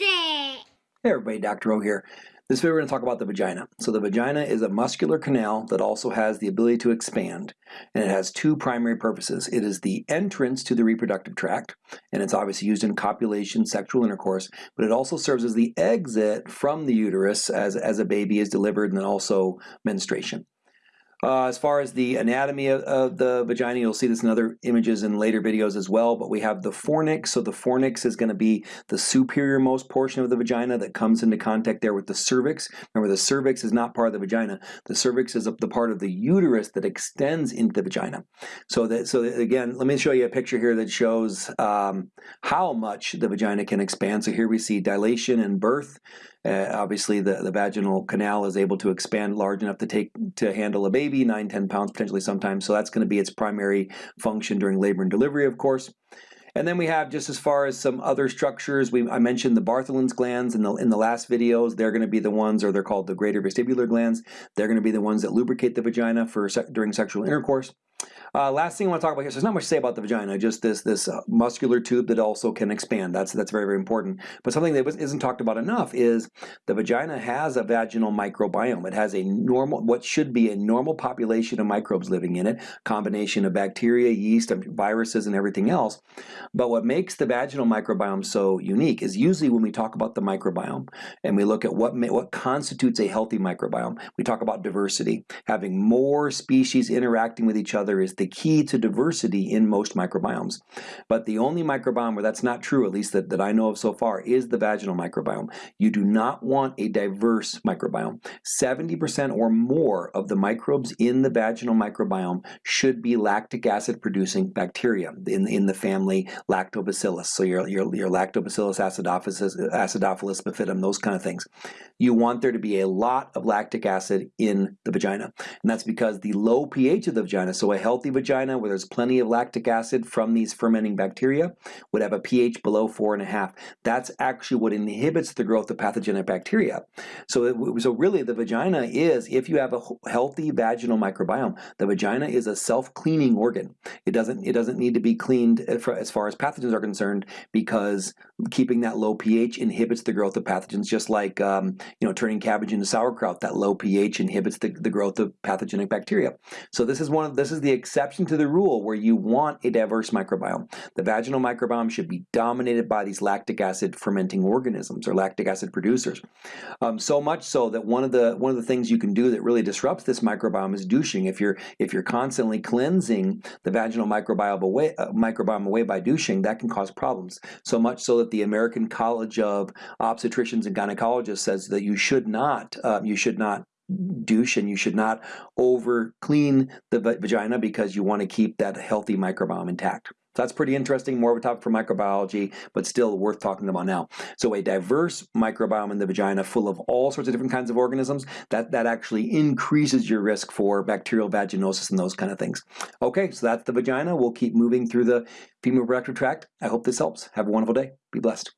It! Hey everybody, Dr. O here. This video we're going to talk about the vagina. So the vagina is a muscular canal that also has the ability to expand and it has two primary purposes. It is the entrance to the reproductive tract and it's obviously used in copulation, sexual intercourse, but it also serves as the exit from the uterus as, as a baby is delivered and then also menstruation. Uh, as far as the anatomy of, of, the vagina, you'll see this in other images in later videos as well, but we have the fornix. So the fornix is going to be the superior most portion of the vagina that comes into contact there with the cervix. Remember, the cervix is not part of the vagina. The cervix is the part of the uterus that extends into the vagina. So that, so again, let me show you a picture here that shows um, how much the vagina can expand. So here we see dilation and birth. Uh, obviously, the, the vaginal canal is able to expand large enough to take to handle a baby, 9, 10 pounds potentially sometimes. So that's going to be its primary function during labor and delivery, of course. And then we have just as far as some other structures, we, I mentioned the Bartholin's glands in the, in the last videos. They're going to be the ones, or they're called the greater vestibular glands. They're going to be the ones that lubricate the vagina for during sexual intercourse. Uh, last thing I want to talk about here, so there's not much to say about the vagina, just this this uh, muscular tube that also can expand. That's that's very, very important. But something that isn't talked about enough is the vagina has a vaginal microbiome. It has a normal, what should be a normal population of microbes living in it, combination of bacteria, yeast, viruses, and everything else. But what makes the vaginal microbiome so unique is usually when we talk about the microbiome and we look at what, what constitutes a healthy microbiome, we talk about diversity. Having more species interacting with each other is the key to diversity in most microbiomes. But the only microbiome where that's not true, at least that, that I know of so far, is the vaginal microbiome. You do not want a diverse microbiome. 70% or more of the microbes in the vaginal microbiome should be lactic acid producing bacteria in, in the family lactobacillus. So your, your, your lactobacillus acidophilus, acidophilus bifidum, those kind of things. You want there to be a lot of lactic acid in the vagina. And that's because the low pH of the vagina, so a healthy vagina where there's plenty of lactic acid from these fermenting bacteria would have a pH below four and a half. That's actually what inhibits the growth of pathogenic bacteria. So, it, so really the vagina is, if you have a healthy vaginal microbiome, the vagina is a self-cleaning organ. It doesn't, it doesn't need to be cleaned as far as pathogens are concerned because keeping that low pH inhibits the growth of pathogens just like um, you know turning cabbage into sauerkraut that low pH inhibits the, the growth of pathogenic bacteria so this is one of this is the exception to the rule where you want a diverse microbiome. The vaginal microbiome should be dominated by these lactic acid fermenting organisms or lactic acid producers. Um, so much so that one of the one of the things you can do that really disrupts this microbiome is douching. If you're if you're constantly cleansing the vaginal microbiome away uh, microbiome away by douching that can cause problems. So much so that the American College of Obstetricians and Gynecologists says that you should not, um, you should not douche and you should not over clean the vagina because you want to keep that healthy microbiome intact. So that's pretty interesting, more of a topic for microbiology, but still worth talking about now. So a diverse microbiome in the vagina full of all sorts of different kinds of organisms, that, that actually increases your risk for bacterial vaginosis and those kind of things. Okay, so that's the vagina. We'll keep moving through the female reproductive tract. I hope this helps. Have a wonderful day. Be blessed.